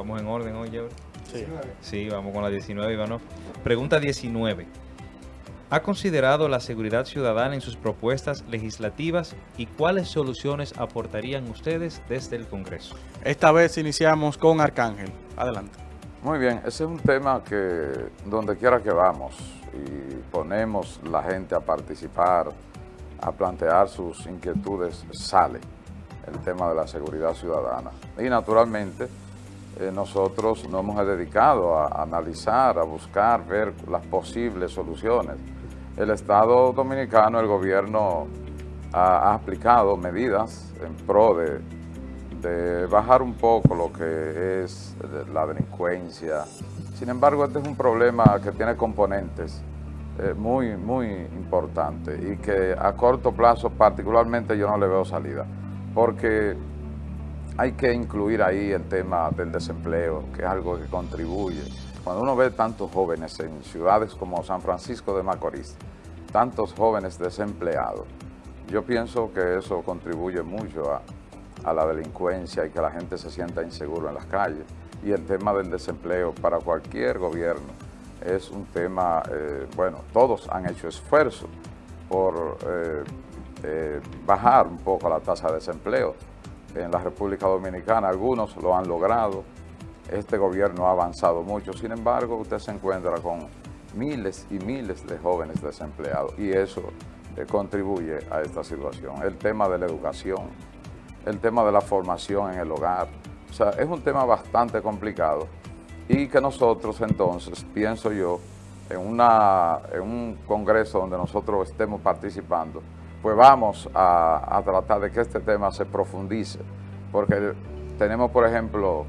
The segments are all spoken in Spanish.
vamos en orden hoy, Jeffrey. Sí. Sí, vamos con la 19, Ivano. Pregunta 19. ¿Ha considerado la seguridad ciudadana en sus propuestas legislativas y cuáles soluciones aportarían ustedes desde el Congreso? Esta vez iniciamos con Arcángel. Adelante. Muy bien, ese es un tema que donde quiera que vamos y ponemos la gente a participar, a plantear sus inquietudes, sale el tema de la seguridad ciudadana. Y naturalmente eh, nosotros nos hemos dedicado a analizar, a buscar, ver las posibles soluciones. El Estado Dominicano, el gobierno ha, aplicado medidas en pro de, de bajar un poco lo que es la delincuencia. Sin embargo, este es un problema que tiene componentes eh, muy, muy importantes y que a corto plazo particularmente yo no le veo salida, porque hay que incluir ahí el tema del desempleo, que es algo que contribuye. Cuando uno ve tantos jóvenes en ciudades como San Francisco de Macorís, tantos jóvenes desempleados, yo pienso que eso contribuye mucho a, la delincuencia y que la gente se sienta inseguro en las calles. Y el tema del desempleo para cualquier gobierno es un tema, eh, bueno, todos han hecho esfuerzo por eh, eh, bajar un poco la tasa de desempleo en la República Dominicana. Algunos lo han logrado, este gobierno ha avanzado mucho, sin embargo, usted se encuentra con miles y miles de jóvenes desempleados y eso contribuye a esta situación. El tema de la educación, el tema de la formación en el hogar. O sea, es un tema bastante complicado y que nosotros entonces, pienso yo, en, una, en un congreso donde nosotros estemos participando, pues vamos a, a tratar de que este tema se profundice, porque tenemos, por ejemplo,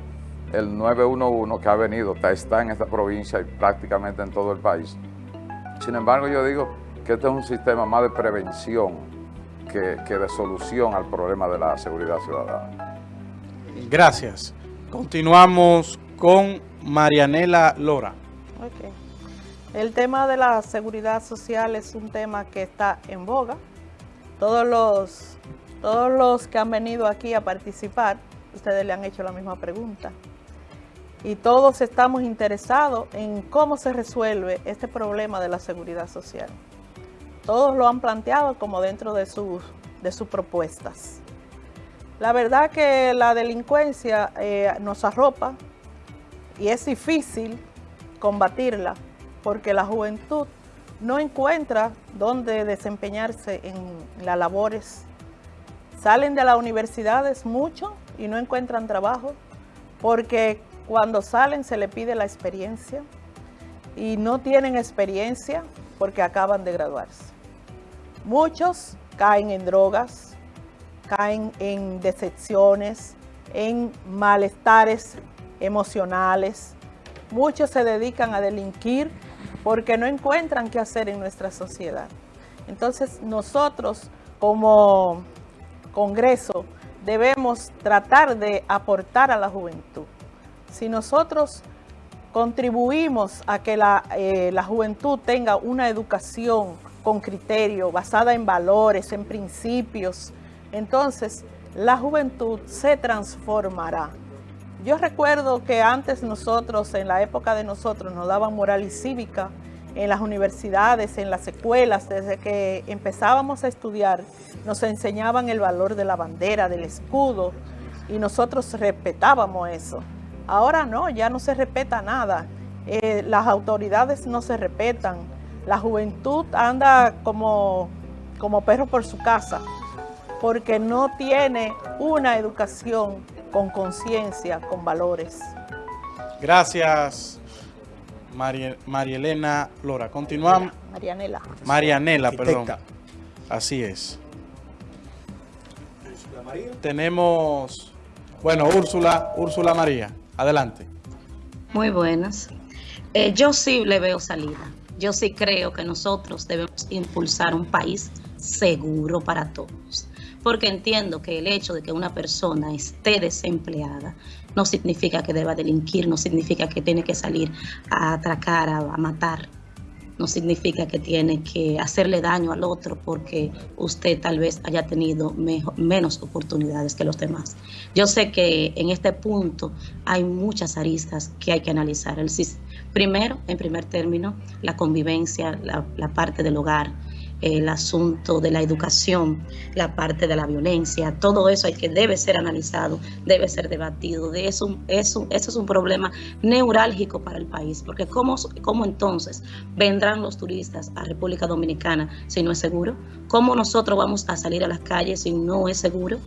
el 911 que ha venido, está en esta provincia y prácticamente en todo el país. Sin embargo, yo digo que este es un sistema más de prevención que, que de solución al problema de la seguridad ciudadana. Gracias. Continuamos con Marianela Lora. Ok. El tema de la seguridad social es un tema que está en boga. Todos los, todos los que han venido aquí a participar, ustedes le han hecho la misma pregunta. Y todos estamos interesados en cómo se resuelve este problema de la seguridad social. Todos lo han planteado como dentro de sus, de sus propuestas. La verdad que la delincuencia eh, nos arropa y es difícil combatirla porque la juventud no encuentra dónde desempeñarse en las labores. Salen de las universidades mucho y no encuentran trabajo porque cuando salen se le pide la experiencia y no tienen experiencia porque acaban de graduarse. Muchos caen en drogas, caen en decepciones, en malestares emocionales. Muchos se dedican a delinquir porque no encuentran qué hacer en nuestra sociedad. Entonces nosotros como Congreso debemos tratar de aportar a la juventud. Si nosotros contribuimos a que la, eh, la juventud tenga una educación con criterio, basada en valores, en principios, entonces la juventud se transformará. Yo recuerdo que antes nosotros, en la época de nosotros, nos daban moral y cívica en las universidades, en las escuelas, desde que empezábamos a estudiar, nos enseñaban el valor de la bandera, del escudo, y nosotros respetábamos eso. Ahora no, ya no se respeta nada. Eh, las autoridades no se respetan. La juventud anda como, como perro por su casa, porque no tiene una educación con conciencia, con valores. Gracias, María, María Elena Lora. Continuamos. Marianela. Marianela, perdón. Así es. Tenemos, bueno, Úrsula, Úrsula María. Adelante. Muy buenas. Eh, yo sí le veo salida. Yo sí creo que nosotros debemos impulsar un país seguro para todos. Porque entiendo que el hecho de que una persona esté desempleada no significa que deba delinquir, no significa que tiene que salir a atracar, a, a matar. no significa que tiene que hacerle daño al otro porque usted tal vez haya tenido menos oportunidades que los demás. Yo sé que en este punto hay muchas aristas que hay que analizar. Primero, en primer término, la convivencia, la parte del hogar, el asunto de la educación, la parte de la violencia, todo eso hay que debe ser analizado, debe ser debatido. De eso, eso, eso es un problema neurálgico para el país, porque ¿cómo, ¿cómo entonces vendrán los turistas a República Dominicana si no es seguro? ¿Cómo nosotros vamos a salir a las calles si no es seguro?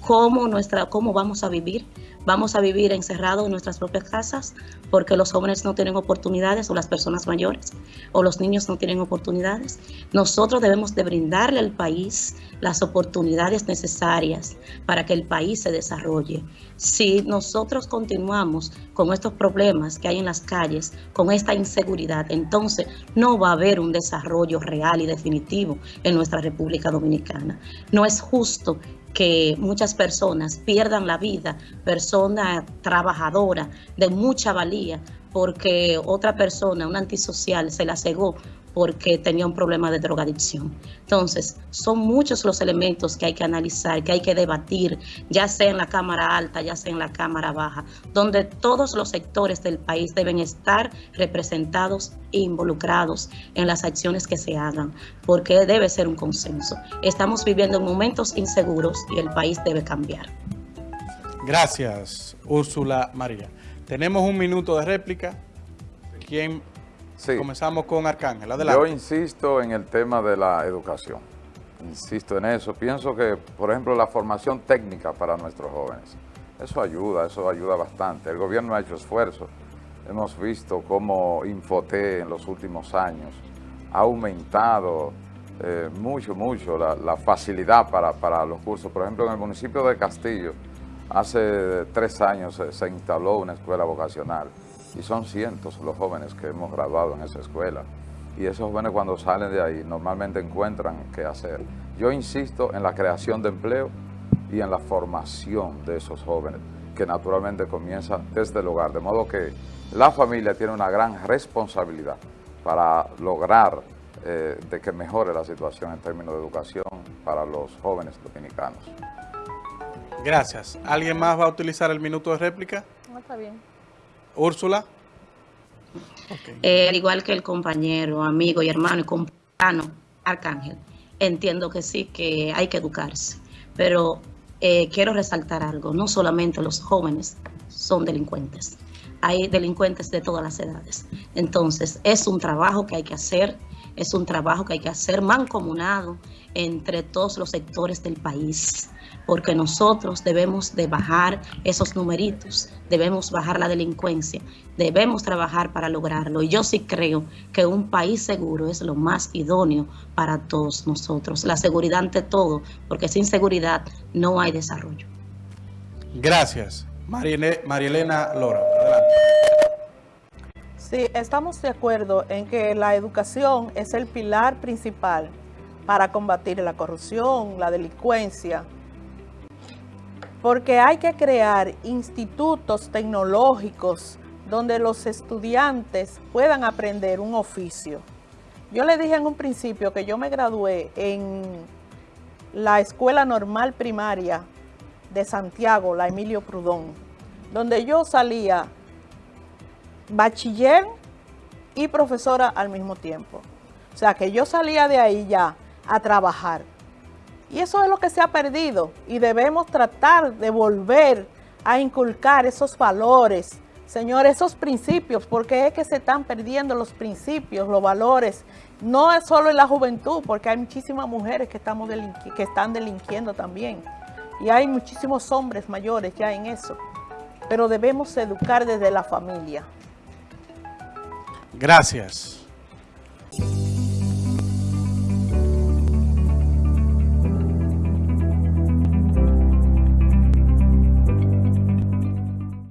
¿Cómo, nuestra, cómo vamos a vivir? Vamos a vivir encerrados en nuestras propias casas porque los jóvenes no tienen oportunidades o las personas mayores o los niños no tienen oportunidades. Nosotros debemos de brindarle al país las oportunidades necesarias para que el país se desarrolle. Si nosotros continuamos con estos problemas que hay en las calles, con esta inseguridad, entonces no va a haber un desarrollo real y definitivo en nuestra República Dominicana. No es justo que muchas personas pierdan la vida, persona trabajadora de mucha valía, porque otra persona, un antisocial, se la cegó porque tenía un problema de drogadicción. Entonces, son muchos los elementos que hay que analizar, que hay que debatir, ya sea en la Cámara Alta, ya sea en la Cámara Baja, donde todos los sectores del país deben estar representados e involucrados en las acciones que se hagan, porque debe ser un consenso. Estamos viviendo momentos inseguros y el país debe cambiar. Gracias, Úrsula María. Tenemos un minuto de réplica. ¿Quién Comenzamos con Arcángel, adelante. Yo insisto en el tema de la educación, insisto en eso. Pienso que, por ejemplo, la formación técnica para nuestros jóvenes, eso ayuda, eso ayuda bastante. El gobierno ha hecho esfuerzos. Hemos visto cómo Infoté en los últimos años ha aumentado eh, mucho, mucho la, facilidad para, para, los cursos. Por ejemplo, en el municipio de Castillo, hace tres años se instaló una escuela vocacional y son cientos los jóvenes que hemos graduado en esa escuela. Y esos jóvenes cuando salen de ahí normalmente encuentran qué hacer. Yo insisto en la creación de empleo y en la formación de esos jóvenes, que naturalmente comienza desde el hogar. De modo que la familia tiene una gran responsabilidad para lograr eh, de que mejore la situación en términos de educación para los jóvenes dominicanos. Gracias. ¿Alguien más va a utilizar el minuto de réplica? No, está bien. Úrsula. Eh, al igual que el compañero, amigo y hermano y compañero Arcángel, entiendo que sí, que hay que educarse, pero eh, quiero resaltar algo, no solamente los jóvenes son delincuentes, hay delincuentes de todas las edades. Entonces, es un trabajo que hay que hacer, es un trabajo que hay que hacer mancomunado entre todos los sectores del país porque nosotros debemos de bajar esos numeritos, debemos bajar la delincuencia, debemos trabajar para lograrlo. Y yo sí creo que un país seguro es lo más idóneo para todos nosotros. La seguridad ante todo, porque sin seguridad no hay desarrollo. Gracias. Marielena Lora, adelante. Sí, estamos de acuerdo en que la educación es el pilar principal para combatir la corrupción, la delincuencia, porque hay que crear institutos tecnológicos donde los estudiantes puedan aprender un oficio. Yo le dije en un principio que yo me gradué en la Escuela Normal Primaria de Santiago, la Emilio Prudón, donde yo salía bachiller y profesora al mismo tiempo. O sea, que yo salía de ahí ya a trabajar. Y eso es lo que se ha perdido y debemos tratar de volver a inculcar esos valores, señores, esos principios, porque es que se están perdiendo los principios, los valores. No es solo en la juventud, porque hay muchísimas mujeres que, estamos que están delinquiendo también. Y hay muchísimos hombres mayores ya en eso. Pero debemos educar desde la familia. Gracias.